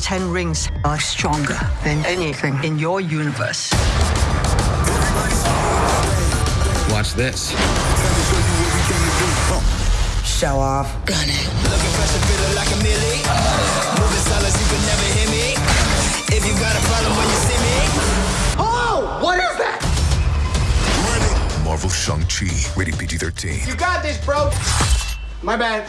Ten Rings are stronger than anything in your universe. Watch this. Show off. Gun it. Looking fresh and feeling like a millie. Moving silence, you can never hear me. If you got a problem when you see me. Oh, what is that? Marvel Shang-Chi, rated PG-13. You got this, bro. My bad.